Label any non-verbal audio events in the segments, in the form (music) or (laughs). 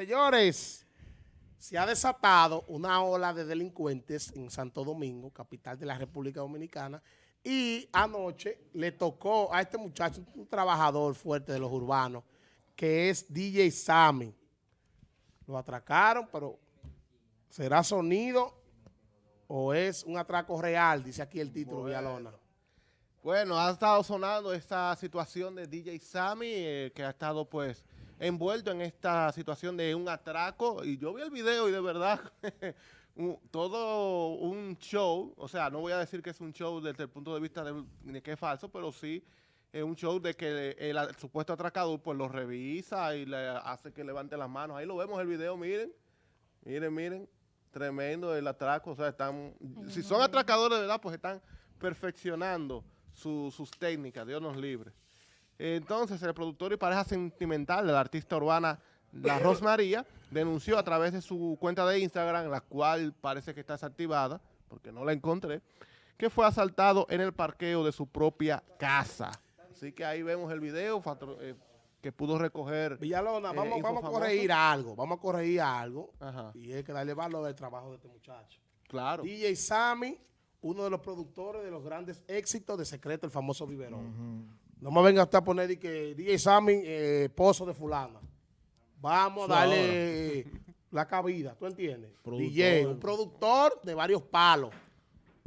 Señores, se ha desatado una ola de delincuentes en Santo Domingo, capital de la República Dominicana, y anoche le tocó a este muchacho, un trabajador fuerte de los urbanos, que es DJ Sammy. Lo atracaron, pero ¿será sonido o es un atraco real? Dice aquí el título, bueno. Villalona. Bueno, ha estado sonando esta situación de DJ Sammy, eh, que ha estado pues envuelto en esta situación de un atraco. Y yo vi el video y de verdad, (laughs) un, todo un show, o sea, no voy a decir que es un show desde el punto de vista de, de que es falso, pero sí es un show de que el, el, supuesto atracador pues lo revisa y le hace que levante las manos. Ahí lo vemos el video, miren, miren, miren, tremendo el atraco. O sea, están, si son atracadores de verdad, pues están perfeccionando su, sus técnicas, Dios nos libre. Entonces, el productor y pareja sentimental de la artista urbana La (laughs) Rosmaría denunció a través de su cuenta de Instagram, la cual parece que está desactivada, porque no la encontré, que fue asaltado en el parqueo de su propia casa. Así que ahí vemos el video eh, que pudo recoger. Villalona, vamos, eh, vamos a corregir algo, vamos a corregir algo, Ajá. y es que darle valor al trabajo de este muchacho. Claro. DJ Sammy, uno de los productores de los grandes éxitos de Secreto, el famoso Biberón. Uh -huh. No me venga usted a poner que DJ Sammy, eh, esposo de fulana. Vamos a darle (laughs) la cabida, ¿tú entiendes? Productor. DJ, un productor de varios palos.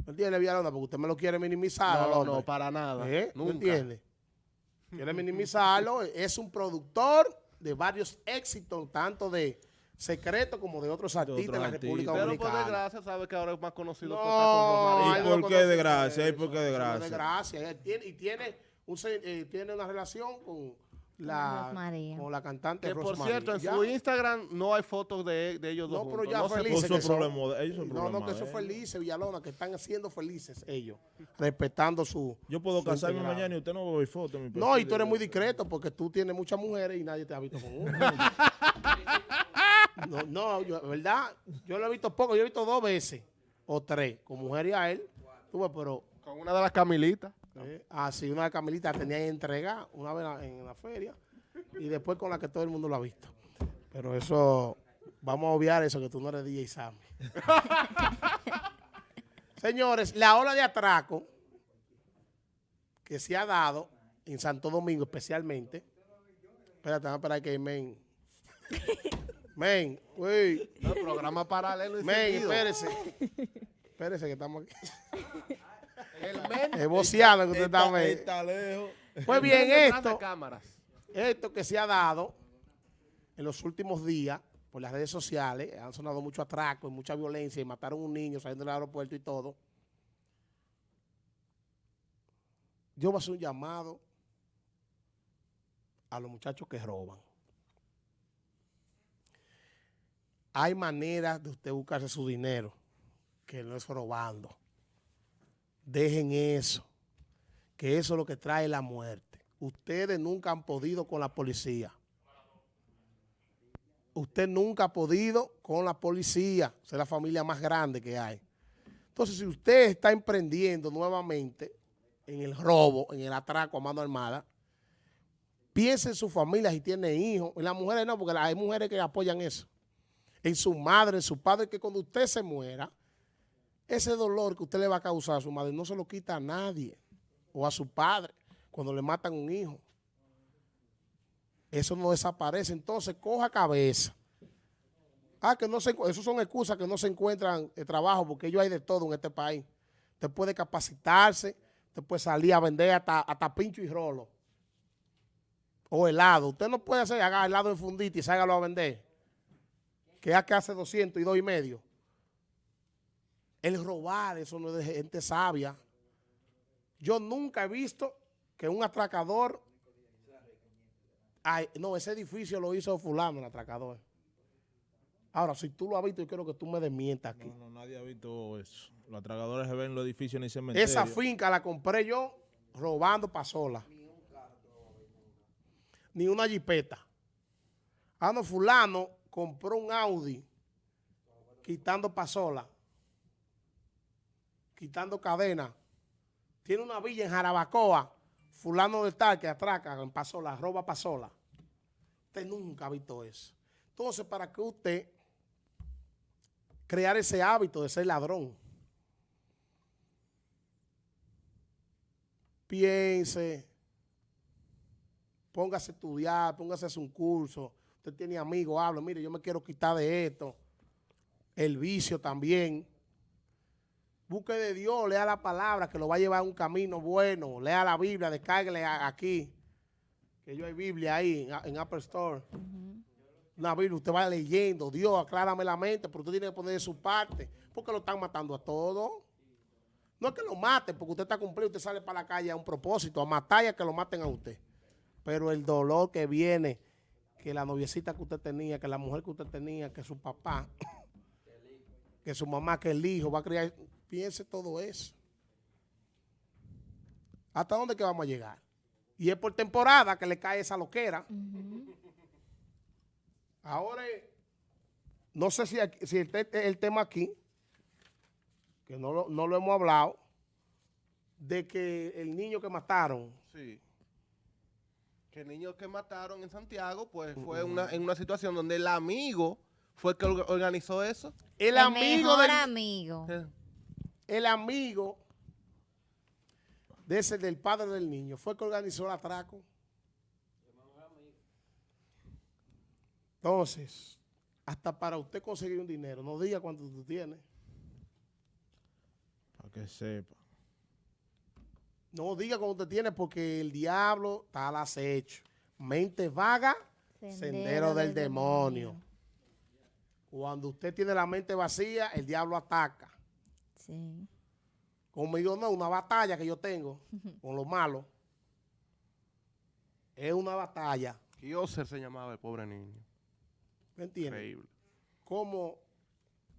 ¿No entiendes, Villalona? Porque usted me lo quiere minimizar. No, no, para nada. ¿Eh? ¿No entiende? Quiere minimizarlo. es un productor de varios éxitos, tanto de secreto como de otros artistas de, de la República Dominicana. Pero por desgracia sabe que ahora es más conocido no, por ¿Y por qué de gracia? ¿Y por qué de gracia? De gracia. Y tiene un, eh, tiene una relación con la, con la cantante Que por cierto, en ¿Ya? su Instagram no hay fotos de, de ellos dos No, pero ya no felices. Son problema, ellos son no, no, que son felices, Villalona, que están siendo felices ellos, respetando su Yo puedo su casarme integrado. mañana y usted no ve fotos. No, y tú eres muy discreto porque tú tienes muchas mujeres y nadie te ha visto con (laughs) una. no, no, yo, ¿verdad? Yo lo he visto poco, yo he visto dos veces o tres con mujer y a él. Tú, pero con una de las Camilitas. Eh, ah, sí, una de Camilita tenía que entregar una vez en la feria y después con la que todo el mundo lo ha visto. Pero eso, vamos a obviar eso, que tú no eres DJ Sammy. (laughs) Señores, la ola de atraco que se ha dado en Santo Domingo especialmente. Espérate, vamos a esperar que men. (laughs) Men, uy. No, programa paralelo. Men, espérese. Espérese que estamos aquí. (laughs) El men (laughs) es boceado que usted está, está, está lejos. Pues bien, esto, esto que se ha dado en los últimos días por las redes sociales, han sonado mucho atraco y mucha violencia y mataron a un niño saliendo del aeropuerto y todo. Yo voy a hacer un llamado a los muchachos que roban. Hay maneras de usted buscarse su dinero que no es robando. Dejen eso, que eso es lo que trae la muerte. Ustedes nunca han podido con la policía. Usted nunca ha podido con la policía. Es la familia más grande que hay. Entonces, si usted está emprendiendo nuevamente en el robo, en el atraco a mano armada, piense en su familia si tiene hijos. En las mujeres no, porque hay mujeres que apoyan eso. En su madre, en su padre, que cuando usted se muera, ese dolor que usted le va a causar a su madre no se lo quita a nadie o a su padre cuando le matan un hijo. Eso no desaparece. Entonces, coja cabeza. Ah, que no se, eso son excusas que no se encuentran de trabajo porque ellos hay de todo en este país. Usted puede capacitarse, usted puede salir a vender hasta, hasta pincho y rolo. O helado. Usted no puede hacer, haga helado en fundita y ságalo a vender. Que ya que hace 200 y dos y medio. El robar, eso no es de gente sabia. Yo nunca he visto que un atracador... Ay, no, ese edificio lo hizo fulano, el atracador. Ahora, si tú lo has visto, yo quiero que tú me desmientas aquí. No, no, nadie ha visto eso. Los atragadores se ven en los edificios ni cementerios. Esa finca la compré yo robando pasola. Ni una jipeta. Ah, no, fulano compró un Audi quitando pasola quitando cadena. Tiene una villa en Jarabacoa, fulano de tal que atraca en Pasola, roba Pasola. Usted nunca ha visto eso. Entonces, ¿para qué usted crear ese hábito de ser ladrón? Piense, póngase a estudiar, póngase a hacer un curso. Usted tiene amigos, habla, mire, yo me quiero quitar de esto. El vicio también. Busque de Dios, lea la palabra que lo va a llevar a un camino bueno. Lea la Biblia, descárguele aquí. Que yo hay Biblia ahí en, en Apple Store. Una Biblia, usted va leyendo. Dios, aclárame la mente, pero usted tiene que poner de su parte. Porque lo están matando a todos. No es que lo maten, porque usted está cumplido, usted sale para la calle a un propósito, a matar y a que lo maten a usted. Pero el dolor que viene, que la noviecita que usted tenía, que la mujer que usted tenía, que su papá, (coughs) que su mamá, que el hijo va a criar, piense todo eso. ¿Hasta dónde que vamos a llegar? Y es por temporada que le cae esa loquera. Ahora, no sé si, aquí- si el, te- el tema aquí, que no lo, no lo hemos hablado, de que el niño que mataron, Sí. Que el niño que mataron en Santiago, pues fue una, en una situación donde el amigo fue el que orga- organizó eso. el, amigo mejor del, amigo. Eh, el amigo de ese del padre del niño fue el que organizó el atraco. Entonces, hasta para usted conseguir un dinero, no diga cuánto tú tienes. Para que sepa. No diga cuánto usted tiene porque el diablo está al acecho. Mente vaga, sendero, del, demonio. Cuando usted tiene la mente vacía, el diablo ataca. Sí. Conmigo no, una batalla que yo tengo con lo malo. Es una batalla. Kioser se llamaba el pobre niño. ¿Me entiendes? Increíble. Como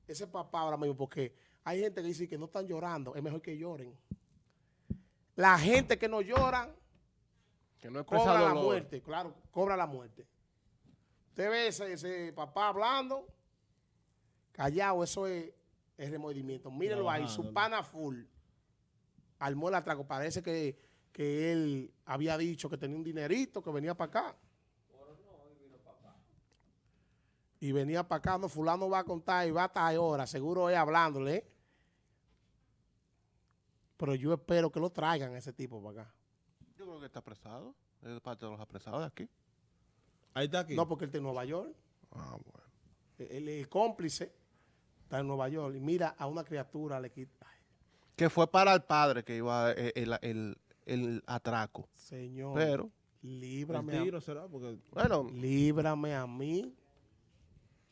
ese papá ahora mismo, porque hay gente que dice que no están llorando, es mejor que lloren. La gente que no llora Que no cobra la dolor. muerte, claro, cobra la muerte. Usted ve ese, ese papá hablando, callado, eso es el remordimiento. Mírenlo ahí, su pana full. Armó el atraco. Parece que, que él había dicho que tenía un dinerito, que venía para acá. Y venía para acá, no, fulano va a contar y va a estar ahora, seguro es hablándole. ¿eh? Pero yo espero que lo traigan ese tipo para acá. Yo creo que está apresado. Es parte de los apresados de aquí. Ahí está aquí. No, porque él está en Nueva York. Ah, bueno. El, el cómplice está en Nueva York y mira a una criatura, le quita. Ay, Que fue para el padre que iba eh, el, el- el atraco. señor, Pero, el líbrame, a, tiro será porque bueno, líbrame a mí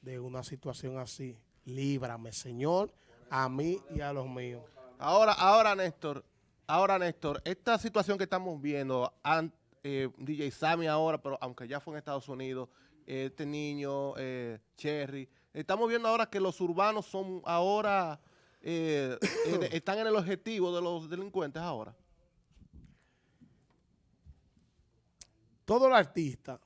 de una situación así. Líbrame, Señor, a mí y a los míos. ahora, ahora, Néstor, ahora, Néstor, esta situación que estamos viendo, an- eh, DJ Sammy ahora, pero aunque ya fue en Estados Unidos, eh, este niño, eh, Cherry, estamos viendo ahora que los urbanos son ahora, eh, en- (coughs) están en el objetivo de los delincuentes ahora. Todo el artista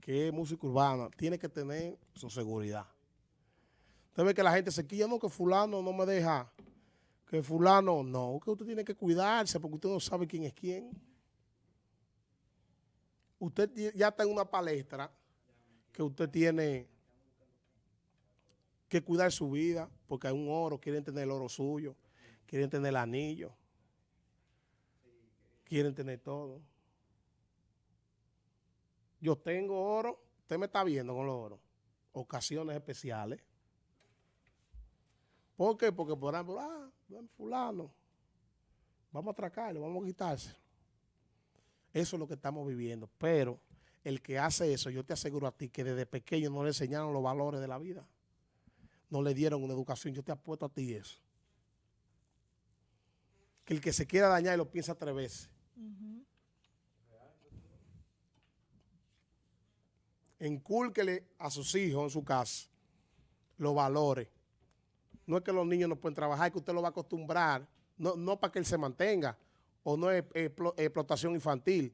que es música urbana tiene que tener su seguridad. Usted ve que la gente se quilla, no, que fulano no me deja, que fulano no, que usted tiene que cuidarse porque usted no sabe quién es quién. Usted ya está en una palestra que usted tiene que cuidar su vida porque hay un oro, quieren tener el oro suyo, quieren tener el anillo, quieren tener todo. Yo tengo oro, usted me está viendo con los oro, ocasiones especiales. ¿Por qué? Porque por ejemplo, ah, fulano, vamos a atracarlo, vamos a quitarse. Eso es lo que estamos viviendo. Pero el que hace eso, yo te aseguro a ti que desde pequeño no le enseñaron los valores de la vida. No le dieron una educación. Yo te apuesto a ti eso. Que el que se quiera dañar lo piensa tres veces. Encúlquele a sus hijos en su casa los valores. No es que los niños no pueden trabajar, es que usted lo va a acostumbrar. No, no para que él se mantenga. O no es explo- explotación infantil.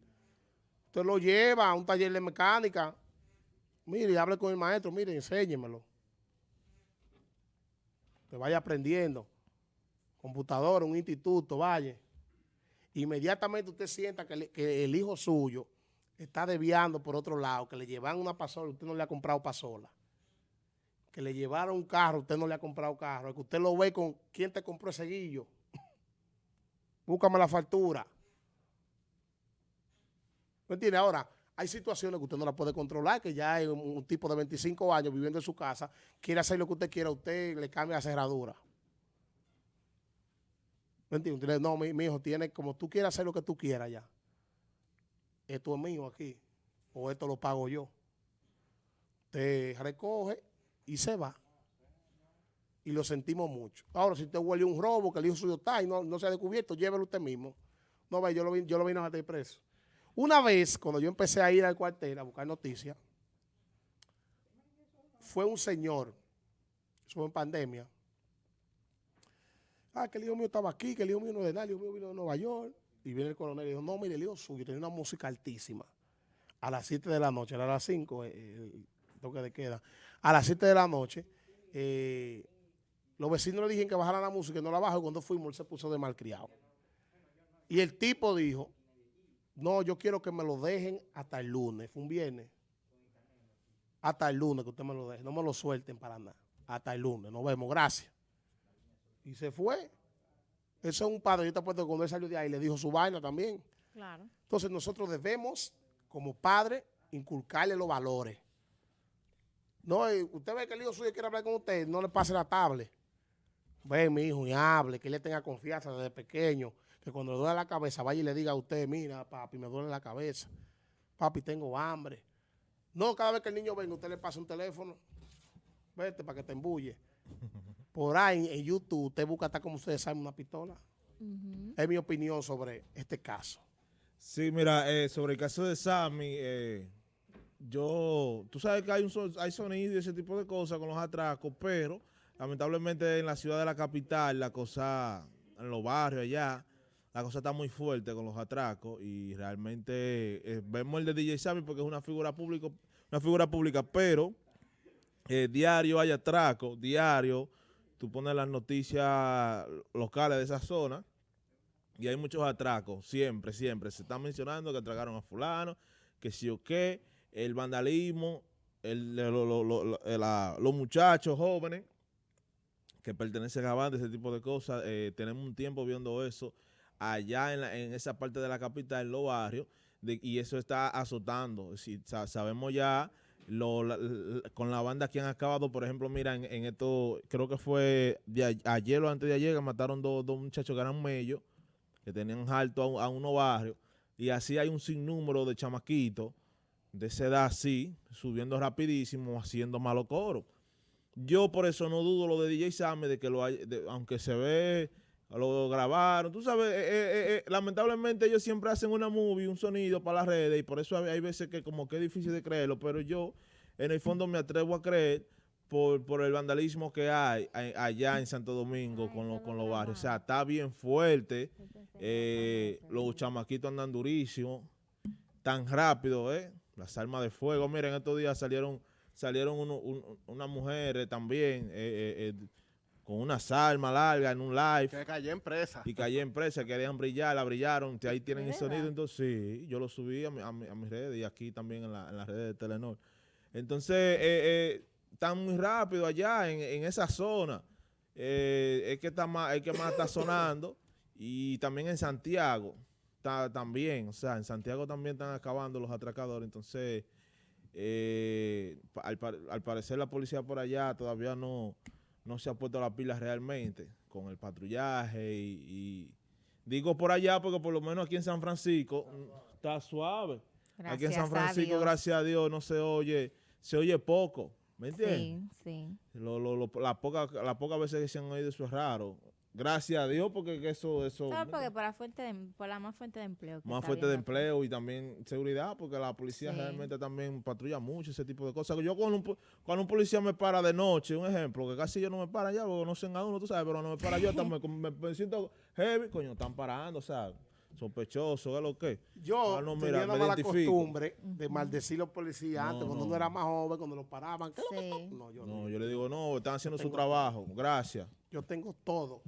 Usted lo lleva a un taller de mecánica. Mire, hable con el maestro, mire, enséñemelo. Que vaya aprendiendo. Computadora, un instituto, vaya. Inmediatamente usted sienta que el hijo suyo está desviando por otro lado, que le llevan una pasola, usted no le ha comprado pasola. Que le llevaron un carro, usted no le ha comprado carro. Que usted lo ve con quién te compró ese guillo. (laughs) Búscame la factura. ¿Me entiende? Ahora, hay situaciones que usted no la puede controlar, que ya hay un, tipo de 25 años viviendo en su casa, quiere hacer lo que usted quiera, usted le cambia la cerradura. ¿Me entiende? Usted le- no, mi, hijo, tiene como tú quieras hacer lo que tú quieras ya. Esto es mío aquí, o esto lo pago yo. Usted recoge y se va. Y lo sentimos mucho. Ahora, si usted huele un robo, que el hijo suyo está y no, no se ha descubierto, llévelo usted mismo. No, ve, yo lo, vi- yo lo vine a meter preso. Una vez, cuando yo empecé a ir al cuartel a buscar noticias, fue un señor, eso fue en pandemia. Ah, que el hijo mío estaba aquí, que el hijo mío no de nada, el hijo mío vino de Nueva York. Y viene el coronel y dijo, no, mire, el hijo suyo tenía una música altísima. A las 7 de la noche, era a las 5, eh, el toque de queda. A las 7 de la noche, eh, los vecinos le dijeron que bajara la música y no la bajó. Cuando fuimos, él se puso de malcriado. Y el tipo dijo, no, yo quiero que me lo dejen hasta el lunes. Fue un viernes. Hasta el lunes que usted me lo deje. No me lo suelten para nada. Hasta el lunes. Nos vemos. Gracias. Y se fue. Eso es un padre. Yo te apuesto que cuando él salió de ahí le dijo su vaina también. Claro. Entonces nosotros debemos, como padres, inculcarle los valores. No, eh, usted ve que el hijo suyo quiere hablar con usted, no le pase la tablet. Ve, mi hijo, y hable, que él le tenga confianza desde pequeño. Que cuando le duele la cabeza, vaya y le diga a usted, mira, papi, me duele la cabeza. Papi, tengo hambre. No, cada vez que el niño venga, usted le pasa un teléfono. Vete para que te embulle. (laughs) Por ahí en YouTube, usted busca hasta como ustedes saben una pistola. Es mi opinión sobre este caso. Sí, mira, eh, sobre el caso de Sammy, eh, yo, tú sabes que hay, un, hay sonido y ese tipo de cosas con los atracos, pero lamentablemente en la ciudad de la capital, la cosa, en los barrios allá, la cosa está muy fuerte con los atracos y realmente eh, vemos el de DJ Sammy porque es una figura pública, una figura pública, pero eh, diario hay atracos, diario, tú pones las noticias locales de esa zona y hay muchos atracos, siempre, siempre. Se está mencionando que atracaron a fulano, que sí o qué, el vandalismo, el, los muchachos jóvenes que pertenecen a bandas, ese tipo de cosas. eh, tenemos un tiempo viendo eso allá en, la- en esa parte de la capital, en los barrios, y eso está azotando. Si, sa- sabemos ya lo- con la banda que han acabado, por ejemplo, mira, en, en esto, creo que fue ayer o antes de ayer, que mataron dos, muchachos que eran mellos, que tenían alto a, a unos barrios, y así hay un sinnúmero de chamaquitos de esa edad así, subiendo rapidísimo, haciendo malo coro. Yo por eso no dudo lo de DJ Sammy, de que lo hay, aunque se ve, lo grabaron, tú sabes, eh, eh, eh, lamentablemente ellos siempre hacen una movie, un sonido para las redes, y por eso hay, veces que como que es difícil de creerlo, pero yo en el fondo me atrevo a creer por, por el vandalismo que hay a- allá en Santo Domingo con, los con los barrios. O sea, está bien fuerte. Los chamaquitos andan durísimos, tan rápido, ¿eh? Las armas de fuego. Miren, estos días salieron salieron uno- un- unas mujeres también eh, eh, eh, con unas armas largas en un live. Que cayó en presa. y cayó en presa, querían brillar, la brillaron, ahí tienen ¿De el sonido, entonces sí, yo lo subí a, mi- a, mi- a mis redes y aquí también en, la- en las redes de Telenor. Entonces, eh, eh, están muy rápido allá en, en esa zona, Eh, es que está más, es que más está sonando. Y también en Santiago, está también, o sea, en Santiago también están acabando los atracadores, entonces, eh, al, al parecer la policía por allá todavía no, no se ha puesto las pilas realmente con el patrullaje y, y digo por allá porque por lo menos aquí en San Francisco mm, está suave. aquí en San Gracias a Francisco, gracias a Dios, no se oye, se oye poco, ¿me entiendes? Sí, sí. Lo, lo, lo- las pocas las pocas veces que se han oído eso es raro. Gracias a Dios porque que eso, eso ¿Sabes ¿me por la, fuente de, por la más fuente de empleo. que más fuente de aquí. empleo y también seguridad, porque la policía Sí. realmente también patrulla mucho ese tipo de cosas. Yo cuando un, cuando un policía me para de noche, un ejemplo, que casi yo no me para ya, porque no sé a uno, tú sabes, pero no me para yo, hasta (laughs) me, me- me siento heavy, coño, están parando, o sea, sospechoso, ¿qué es lo que? Yo Ah, no, tenía mira, mala identifico. costumbre de maldecir los policías antes, No, cuando no. uno era más joven, cuando paraban. ¿qué es lo tú? No, yo No, no. yo le digo, no, están haciendo su trabajo, gracias. Yo tengo todo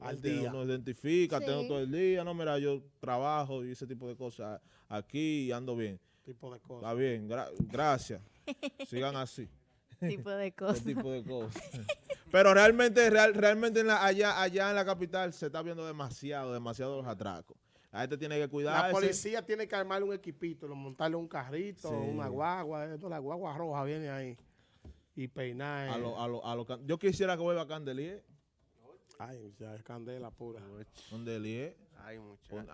al Este, día. Uno identifica, tengo todo el día, no, mira, yo trabajo y ese tipo de cosas aquí y ando bien. tipo de Está cosas. bien, gra- gracias. Sigan así. (laughs) tipo de (laughs) Ese cosas. tipo de cosas. Pero realmente, real- realmente en la- allá, allá en la capital se está viendo demasiado, demasiado los atracos. La gente tiene que cuidarse. La policía tiene que armarle un equipito, lo- montarle un carrito, Sí. una guagua, esto, la guagua roja viene ahí. Y peinar. A lo- a lo- a lo yo quisiera que vuelva Candelier. Ay, ya es candela pura. Candelier. Ay, muchachos.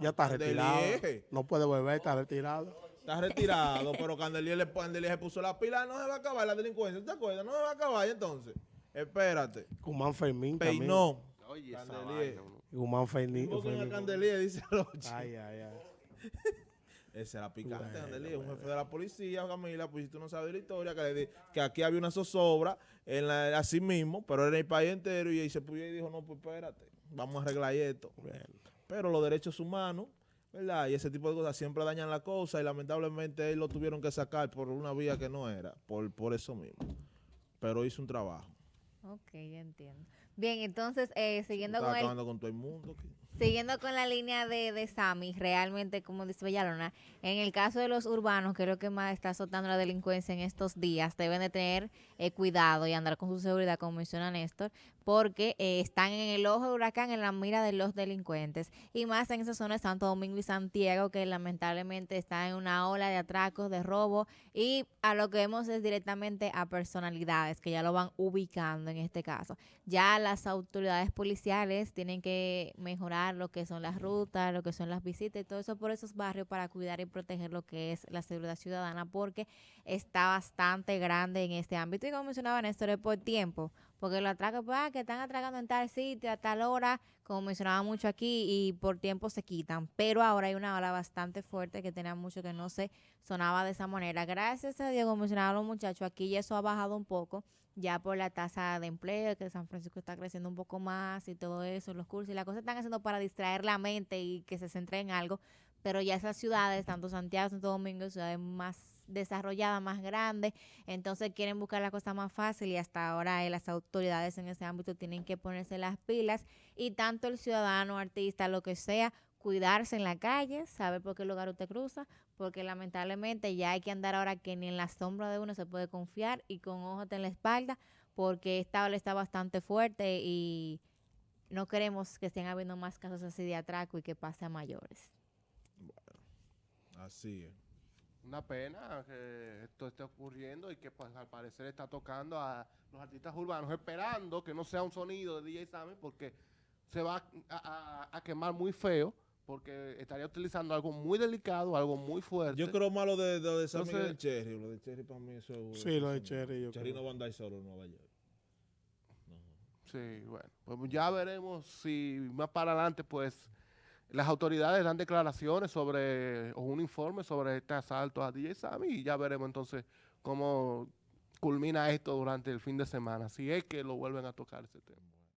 Ya está Candelier. retirado. No puede beber, está retirado. Está retirado, pero Candelier, le, Candelier se puso la pila. No se va a acabar la delincuencia. ¿Te acuerdas? No se va a acabar y entonces. Espérate. Guzmán Fermín también. Peinó. Oye, esa Candelier. vaina. Guzmán Fermín. Invoquen a. Candelier, dice Roche. Ay, ay, ay. (laughs) Ese era picante, Bueno, un jefe de la policía, Camila, pues si tú no sabes la historia, que, le di- que aquí había una zozobra en la, así mismo, pero era el país entero y, ahí se puso y dijo, no, pues espérate, vamos a arreglar esto. Bueno. Pero los derechos humanos, ¿verdad? Y ese tipo de cosas siempre dañan la cosa y lamentablemente él lo tuvieron que sacar por una vía que no era, por, por eso mismo. Pero hizo un trabajo. Ok, ya entiendo. Bien, entonces, eh, siguiendo con el con todo el mundo. Siguiendo con la línea de, de Sammy, realmente, como dice Bellalona, en el caso de los urbanos, creo que más está azotando la delincuencia en estos días, deben de tener eh, cuidado y andar con su seguridad, como menciona Néstor, porque eh, están en el ojo del huracán, en la mira de los delincuentes. Y más en esa zona de Santo Domingo y Santiago, que lamentablemente está en una ola de atracos, de robo, y a lo que vemos es directamente a personalidades que ya lo van ubicando en este caso. Ya las autoridades policiales tienen que mejorar lo que son las rutas, lo que son las visitas y todo eso por esos barrios para cuidar y proteger lo que es la seguridad ciudadana porque está bastante grande en este ámbito. Y como mencionaba Néstor es por tiempo porque los atracos pues, ah, que están atracando en tal sitio a tal hora como mencionaba mucho aquí y por tiempo se quitan. Pero ahora hay una ola bastante fuerte que tenía mucho que no se sonaba de esa manera. Gracias a Dios como mencionaban los muchachos aquí eso ha bajado un poco ya por la tasa de empleo, que San Francisco está creciendo un poco más y todo eso, los cursos y las cosas están haciendo para distraer la mente y que se centre en algo, pero ya esas ciudades, tanto Santiago, Santo Domingo, ciudades más desarrolladas, más grandes, entonces quieren buscar la cosa más fácil y hasta ahora eh, las autoridades en ese ámbito tienen que ponerse las pilas y tanto el ciudadano, artista, lo que sea, cuidarse en la calle, saber por qué lugar usted cruza, porque lamentablemente ya hay que andar ahora que ni en la sombra de uno se puede confiar y con ojos en la espalda, porque esta ola está bastante fuerte y no queremos que estén habiendo más casos así de atraco y que pase a mayores. Así es. Una pena que esto esté ocurriendo y que pues al parecer está tocando a los artistas urbanos, esperando que no sea un sonido de DJ Sammy porque se va a, a- a quemar muy feo, porque estaría utilizando algo muy delicado, algo muy fuerte. Yo creo más lo de, lo de San Entonces- Miguel del Cherry. Lo de Cherry para mí eso es... Sí, lo de no. Cherry, yo Cherry creo. no va a andar solo en Nueva York. Sí, bueno, pues ya veremos si más para adelante, pues, las autoridades dan declaraciones sobre, o un informe sobre este asalto a DJ Sammy y ya veremos entonces cómo culmina esto durante el fin de semana, si es que lo vuelven a tocar ese tema.